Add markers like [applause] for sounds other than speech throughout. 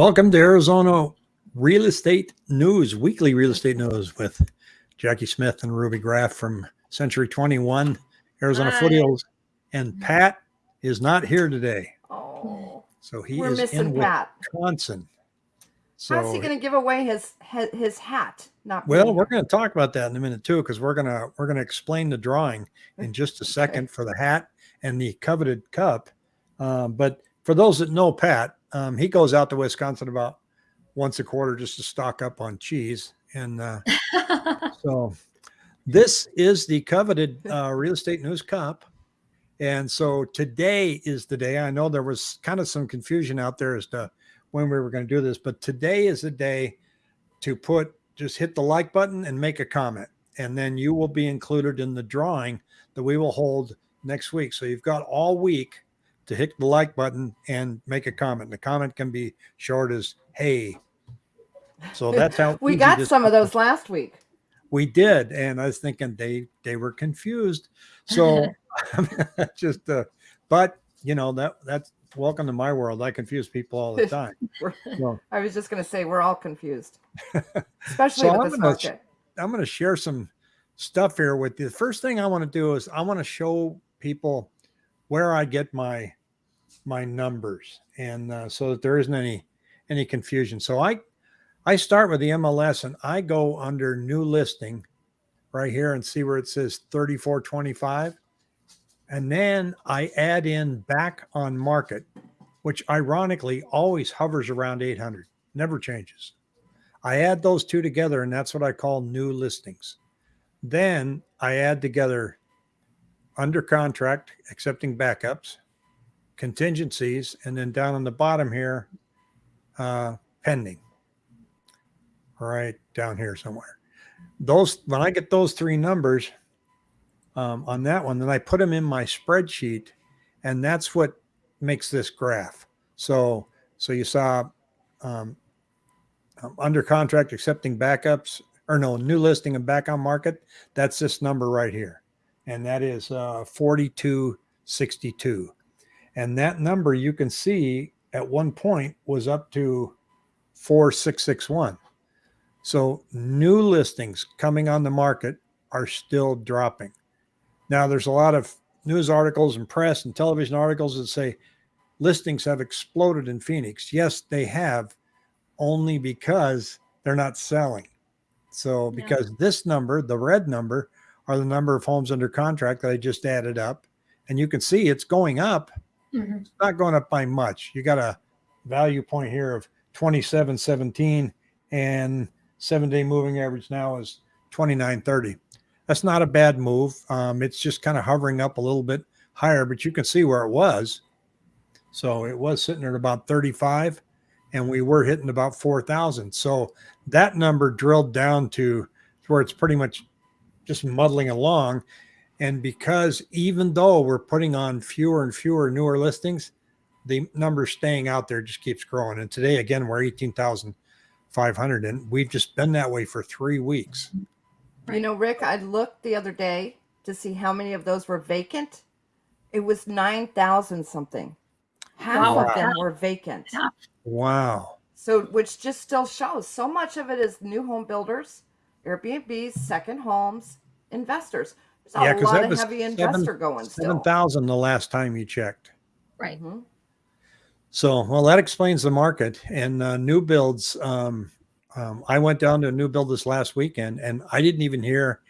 Welcome to Arizona Real Estate News, weekly real estate news with Jackie Smith and Ruby Graff from Century 21, Arizona Hi. Foothills. And Pat is not here today. Oh, So he is in Pat. Wisconsin. How's he going to give away his his, hat? Not well, me. we're going to talk about that in a minute too, because we're gonna we're gonna explain the drawing in [laughs] just a second for the hat and the coveted cup. Um, but for those that know Pat, um, he goes out to Wisconsin about once a quarter just to stock up on cheese. And uh, [laughs] so this is the coveted uh, real estate news cup. And so today is the day. I know there was kind of some confusion out there as to when we were going to do this, but today is the day to put just hit the like button and make a comment. And then you will be included in the drawing that we will hold next week. So you've got all week to hit the like button and make a comment. The comment can be short as hey. So [laughs] that's how we got some of those last week. We did, and I was thinking they they were confused. So [laughs] [laughs] just uh, but you know that that's welcome to my world. I confuse people all the time. So I was just going to say we're all confused, especially So with I'm this gonna market. I'm going to share some stuff here with you. The first thing I want to do is I want to show people where I get my my numbers, and uh, so that there isn't any any confusion. So I I start with the MLS and I go under new listing right here and see where it says 3425. And then I add in back on market, which ironically always hovers around 800, never changes. I add those two together, and that's what I call new listings. Then I add together under contract, accepting backups, contingencies, and then down on the bottom here, uh, pending. Right down here somewhere. Those when I get those three numbers um, on that one, then I put them in my spreadsheet, and that's what makes this graph. So so you saw um, um, under contract accepting backups or no new listing and back on market that's this number right here and that is uh, 4262 and that number you can see at one point was up to 4661 so new listings coming on the market are still dropping now there's a lot of news articles and press and television articles that say listings have exploded in phoenix yes they have only because they're not selling. So Yeah. because this number, the red number, are the number of homes under contract that I just added up, and you can see it's going up. Mhm. It's not going up by much. You got a value point here of 2717 and seven day moving average now is 2930. That's not a bad move. Um, it's just kind of hovering up a little bit higher, but you can see where it was. So it was sitting at about 35 and we were hitting about 4,000. So that number drilled down to where it's pretty much just muddling along. And because even though we're putting on fewer and fewer newer listings, the number staying out there just keeps growing. And today, again, we're 18,500 and we've just been that way for three weeks. You know, Rick, I looked the other day to see how many of those were vacant. It was 9,000 something. Half Wow. of them were vacant. Wow. So, which just still shows so much of it is new home builders, Airbnbs, second homes, investors. There's a Yeah, 'cause lot that of was heavy seven- investor going still. 7,000 the last time you checked. Right. Mhm. So, well, that explains the market and uh, new builds. Um, um, I went down to a new build this last weekend, and I didn't even hear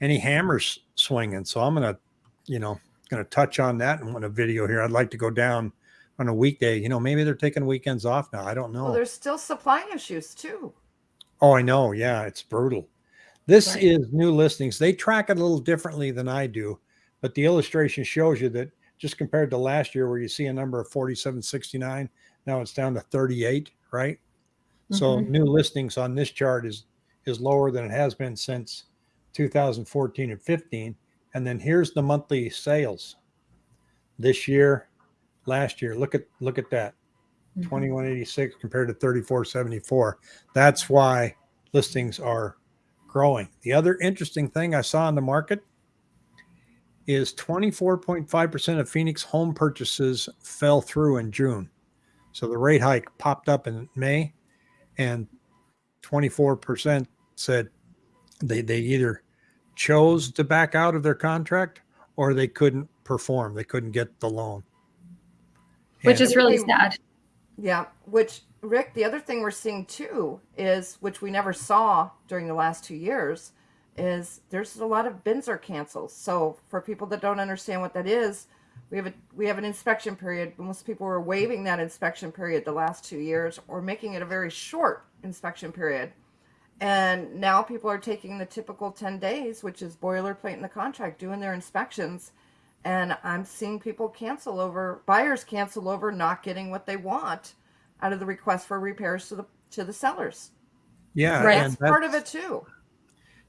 any hammers swinging. So I'm gonna, you know, gonna touch on that in a video here. I'd like to go down on a weekday. You know, maybe they're taking weekends off now. I don't know. Well, there's still supply issues too. Oh, I know. Yeah, it's brutal. This Right. is new listings. They track it a little differently than I do, but the illustration shows you that just compared to last year, where you see a number of 4769, now it's down to 38, right? So Mhm. new listings on this chart is is lower than it has been since 2014 and 15. And then here's the monthly sales this year, last year. Look at look at that. Mhm. 2186 compared to 3474. That's why listings are growing. The other interesting thing I saw in the market is 24.5% of Phoenix home purchases fell through in June. So the rate hike popped up in May, and 24% said they, they either chose to back out of their contract or they couldn't perform. They couldn't get the loan. which And- is really sad. Yeah, which Rick, the other thing we're seeing too is which we never saw during the last two years is there's a lot of BINSR cancels. So for people that don't understand what that is, we have a we have an inspection period. Most people were waiving that inspection period the last two years or making it a very short inspection period. And now people are taking the typical 10 days, which is boilerplate in the contract, doing their inspections. And I'm seeing people cancel over, buyers cancel over not getting what they want out of the request for repairs to the to the sellers. yeah, Right. and That's part of it too.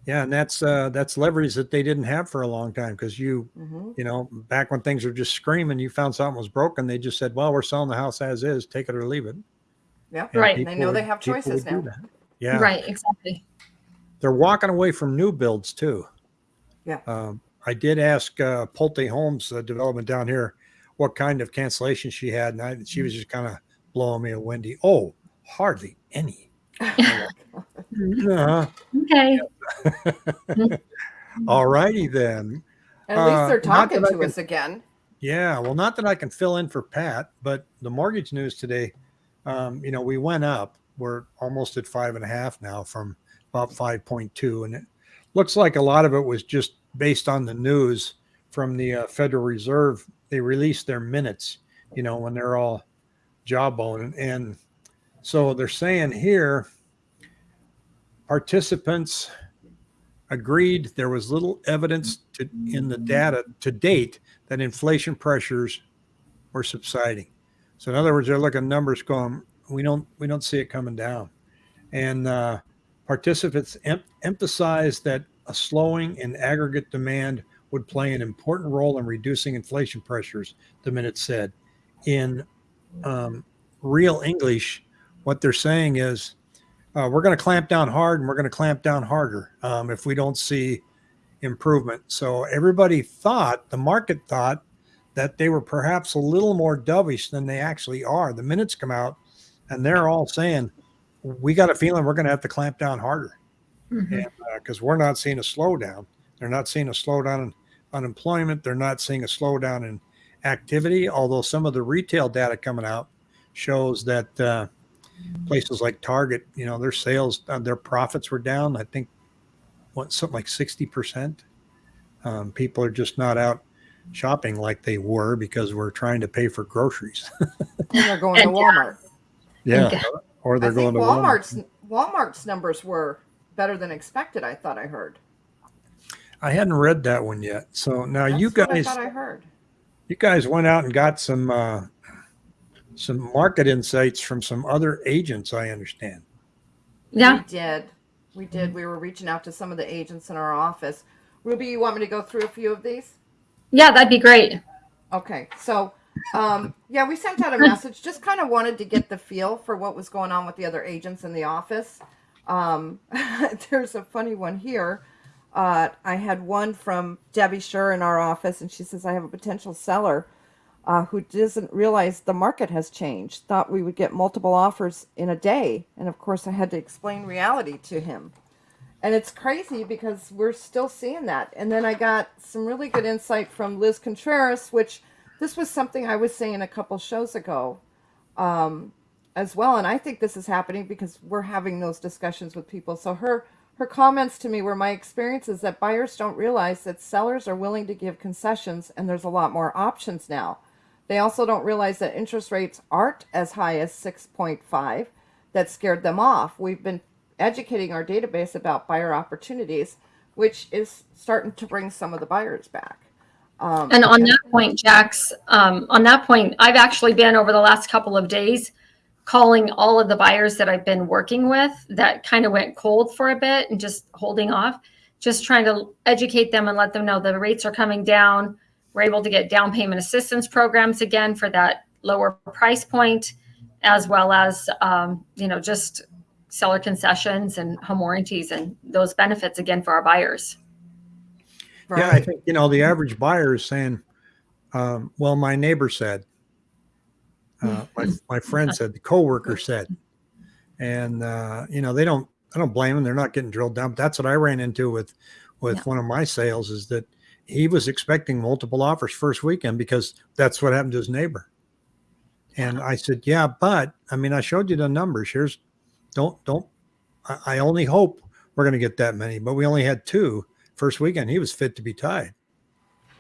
Yeah, and that's uh, that's leverage that they didn't have for a long time because you hmm you know back when things were just screaming, you found something was broken, they just said, "Well, we're selling the house as is, take it or leave it." Yeah. And Right. They people know they have choices now. Yeah, Right, exactly. they're walking away from new builds too. Yeah. Um, I did ask uh, Pulte Homes uh, development down here what kind of cancellation she had, and I, she was just kind of blowing me a windy. Oh, hardly any. [laughs] Uh, Okay. [laughs] all righty then. At least Uh, they're talking to can- us again. Yeah, well, not that I can fill in for Pat, but the mortgage news today, um, you know, we went up. We're almost at five and a half now from about 5.2. And it looks like a lot of it was just based on the news from the uh, Federal Reserve. They released their minutes, you know, when they're all jawbone. And so they're saying here participants agreed there was little evidence to, in the data to date that inflation pressures were subsiding. So in other words, they're looking numbers going, we don't we don't see it coming down. And uh, participants em- emphasized that a slowing in aggregate demand would play an important role in reducing inflation pressures. The minute said, in um, real English, what they're saying is, uh, we're going to clamp down hard, and we're going to clamp down harder um, if we don't see improvement. So everybody thought, the market thought, that they were perhaps a little more dovish than they actually are. The minutes come out, and they're all saying, "We got a feeling we're going to have to clamp down harder because we're not seeing a slowdown. They're not seeing a slowdown in unemployment. They're not seeing a slowdown in activity. Although some of the retail data coming out shows that uh, places like Target, you know, their sales, uh, their profits were down. I think what something like sixty percent. Um, people are just not out shopping like they were because we're trying to pay for groceries. And [laughs] they're going to And Walmart. Yeah. or I they're going think to Walmart. Walmart's Walmart's numbers were better than expected. I thought I heard. I hadn't read that one yet. So now you That's what guys. I thought I heard. You guys went out and got some uh, some market insights from some other agents. I understand. Yeah. We did. We did. We were reaching out to some of the agents in our office. Ruby, you want me to go through a few of these? Yeah, that'd be great. Okay, so um, yeah, we sent out a message. Just kind of wanted to get the feel for what was going on with the other agents in the office. Um, [laughs] there's a funny one here. Uh, I had one from Debbie Schur in our office, and she says I have a potential seller uh, who doesn't realize the market has changed. Thought we would get multiple offers in a day, and of course, I had to explain reality to him. And it's crazy because we're still seeing that. And then I got some really good insight from Liz Contreras, which this was something I was saying a couple shows ago um, as well. And I think this is happening because we're having those discussions with people. So her her comments to me were my experience is that buyers don't realize that sellers are willing to give concessions and there's a lot more options now. They also don't realize that interest rates aren't as high as 6.5 that scared them off. We've been educating our database about buyer opportunities, which is starting to bring some of the buyers back. Um, And on that point, Jax, um, on that point, I've actually been over the last couple of days calling all of the buyers that I've been working with that kind of went cold for a bit and just holding off, just trying to educate them and let them know the rates are coming down. We're able to get down payment assistance programs again for that lower price point, as well as, um, you know, just seller concessions and home warranties and those benefits again for our buyers. Yeah, I think you know the average buyer is saying, um, "Well, my neighbor said." Uh, my my friend said the coworker said, and uh, you know they don't. I don't blame them. They're not getting drilled down. But that's what I ran into with with Yeah. one of my sales is that he was expecting multiple offers first weekend because that's what happened to his neighbor. And I said, yeah, but I mean, I showed you the numbers. Here's don't don't. I, I only hope we're going to get that many, but we only had two first weekend. He was fit to be tied.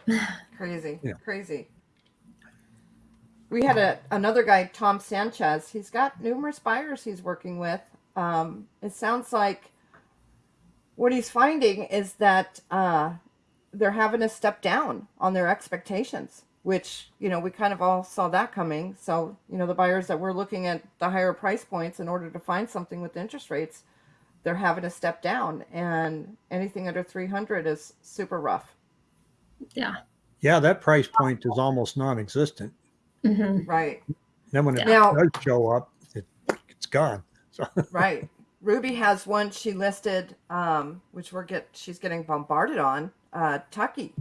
[sighs] Crazy, Yeah. crazy. We had a another guy, Tom Sanchez. He's got numerous buyers he's working with. Um, it sounds like what he's finding is that uh, they're having to step down on their expectations, which you know we kind of all saw that coming. So you know the buyers that were looking at the higher price points in order to find something with interest rates, they're having to step down, and anything under three hundred is super rough. Yeah. Yeah, that price point is almost non-existent. Hmm Right. Then when it Now- does show up, it, it's gone. So [laughs] right. Ruby has one she listed, um, which we're get she's getting bombarded on. Uh, Tucky.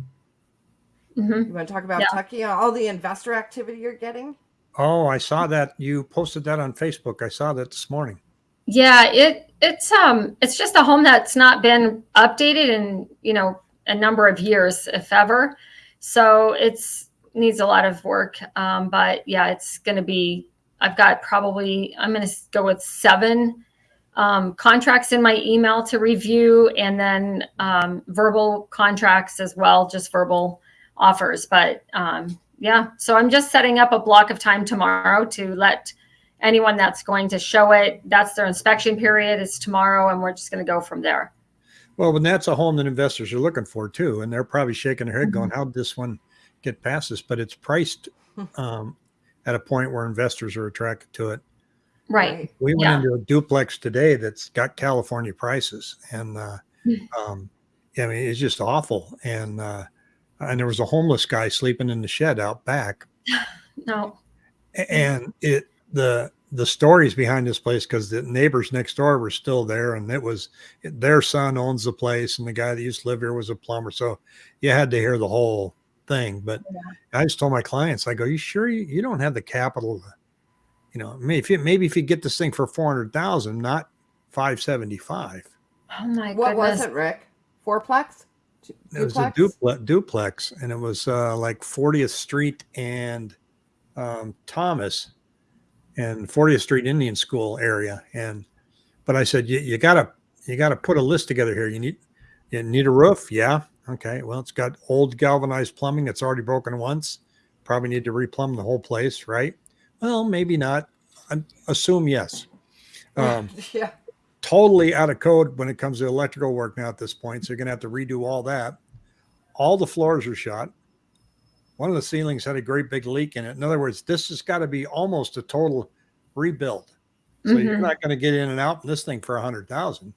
hmm You want to talk about Yeah. Tucky? All the investor activity you're getting. Oh, I saw that you posted that on Facebook. I saw that this morning. Yeah, it it's um it's just a home that's not been updated in you know a number of years, if ever. So it's needs a lot of work. Um, but yeah, it's going to be. I've got probably I'm going to go with seven um, contracts in my email to review, and then um, verbal contracts as well, just verbal offers. But um, yeah, so I'm just setting up a block of time tomorrow to let anyone that's going to show it. That's their inspection period is tomorrow, and we're just going to go from there. Well, when that's a home that investors are looking for too, and they're probably shaking their head, going, Mm-hmm. "How'd this one get past this?" But it's priced [laughs] um, at a point where investors are attracted to it. Right. We went Yeah. into a duplex today that's got California prices, and uh, Hmm. um, I mean it's just awful. And uh, and there was a homeless guy sleeping in the shed out back, [sighs] No. And it the the stories behind this place because the neighbors next door were still there, and it was their son owns the place, and the guy that used to live here was a plumber, so you had to hear the whole thing. But I just told my clients, I go, "You sure you, you don't have the capital?" To, you know, maybe if you, maybe if you get this thing for four hundred thousand, not five seventy five. Oh my What goodness. was it, Rick? Fourplex. Du- It was a duplex, duplex, and it was uh, like 40th Street and um, Thomas and 40th Street Indian School area. And but I said, you, you gotta you gotta put a list together here. You need you need a roof, yeah. Okay, well, it's got old galvanized plumbing. It's already broken once. Probably need to replumb the whole place, right? Well, maybe not. I assume yes. [laughs] Um, yeah. totally out of code when it comes to electrical work now at this point. So you're going to have to redo all that. All the floors are shot. One of the ceilings had a great big leak in it. In other words, this has got to be almost a total rebuild. So you're Mhm. not going to get in and out in this thing for a hundred thousand.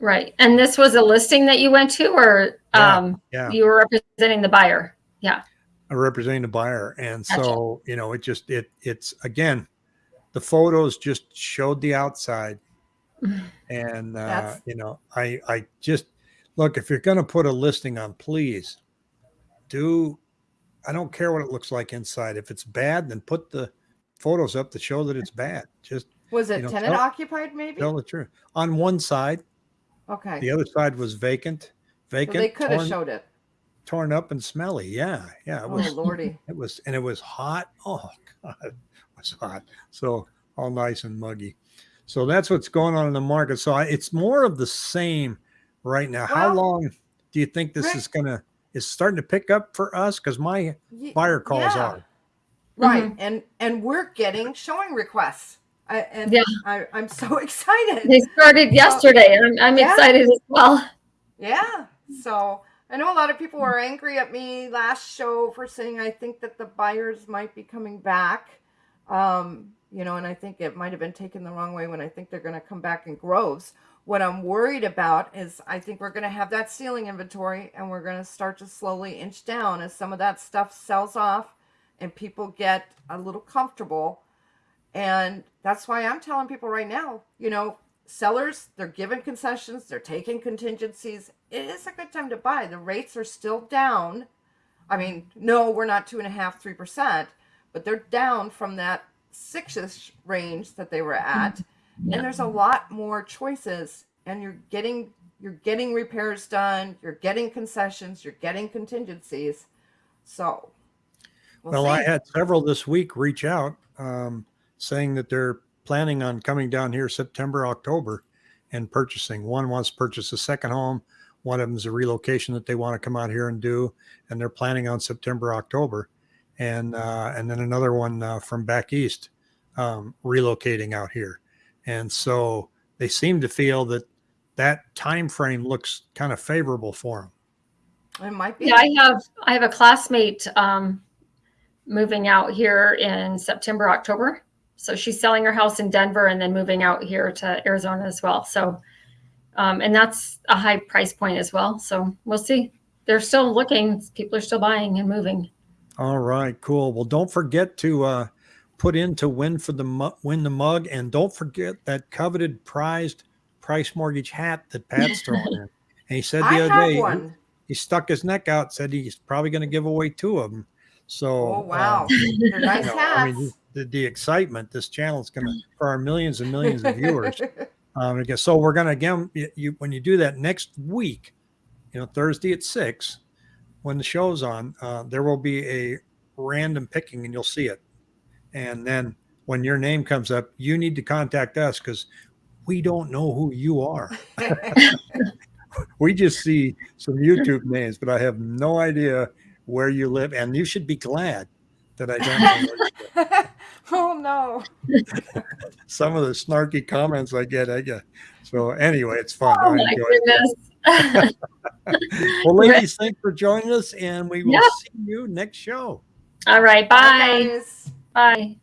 Right. And this was a listing that you went to, or Yeah, um, yeah. you were representing the buyer? Yeah. I'm representing the buyer. And Gotcha. so, you know, it just, it, it's again, the photos just showed the outside. [sighs] And, uh, you know, I, I just look, if you're going to put a listing on, please do, I don't care what it looks like inside. If it's bad, then put the photos up to show that it's bad. Just Was it You know, tenant tell- occupied? Maybe. tell the truth. On one side, okay. the other side was vacant, vacant. So they could have showed it. torn up and smelly. Yeah. Yeah. It Oh was, lordy. [laughs] It was, and it was hot. [laughs] Oh God, it was hot. So all nice and muggy. So that's what's going on in the market. So I, it's more of the same right now. How long do you think this Rick- is gonna? Is starting to pick up for us? Because my Ye- buyer calls yeah. are. Right. Mhm. And and we're getting showing requests. I, and Yeah. I, I'm so [laughs] excited. They started yesterday, and I'm, I'm Yeah. excited as well. Yeah. So I know a lot of people were angry at me last show for saying I think that the buyers might be coming back. Um, you know, and I think it might have been taken the wrong way when I think they're going to come back in groves. What I'm worried about is I think we're going to have that ceiling inventory and we're going to start to slowly inch down as some of that stuff sells off and people get a little comfortable. And that's why I'm telling people right now, you know, sellers, they're giving concessions, they're taking contingencies. It is a good time to buy. The rates are still down. I mean, no, we're not two and a half, three percent, but they're down from that six-ish range that they were at, Yeah. and there's a lot more choices, and you're getting you're getting repairs done, you're getting concessions, you're getting contingencies. So, we'll, Well, I had several this week reach out um, saying that they're planning on coming down here September, October and purchasing. One wants to purchase a second home. One of them is a relocation that they want to come out here and do, and they're planning on September, October, and uh, and then another one uh, from back east um, relocating out here, and so they seem to feel that that time frame looks kind of favorable for them. it might be. Yeah, I have I have a classmate um, moving out here in September, October. So she's selling her house in Denver and then moving out here to Arizona as well. So, um, and that's a high price point as well. So we'll see. They're still looking. People are still buying and moving. All right, cool. Well, don't forget to uh, put in to win for the win the mug, and don't forget that coveted prized price mortgage hat that Pat's [laughs] throwing in. And he said the I other day he- one. He, stuck his neck out, said he's probably going to give away two of them. So, Oh wow, [laughs] um, nice you know, hats. I mean, the, the excitement this channel is going to for our millions and millions of viewers. [laughs] Um, again, so we're going to again, you, you when you do that next week, you know, Thursday at six, when the show's on, uh, there will be a random picking, and you'll see it. And then when your name comes up, you need to contact us because we don't know who you are. [laughs] we just see some YouTube names, but I have no idea where you live, and you should be glad that I don't [laughs] know. Where you live. oh no. [laughs] Some of the snarky comments I get, I get. So anyway, it's fun. Oh I my enjoy it. goodness. [laughs] Well, ladies, thanks for joining us, and we will Yeah. see you next show. All right. Bye, Bye. guys. Bye.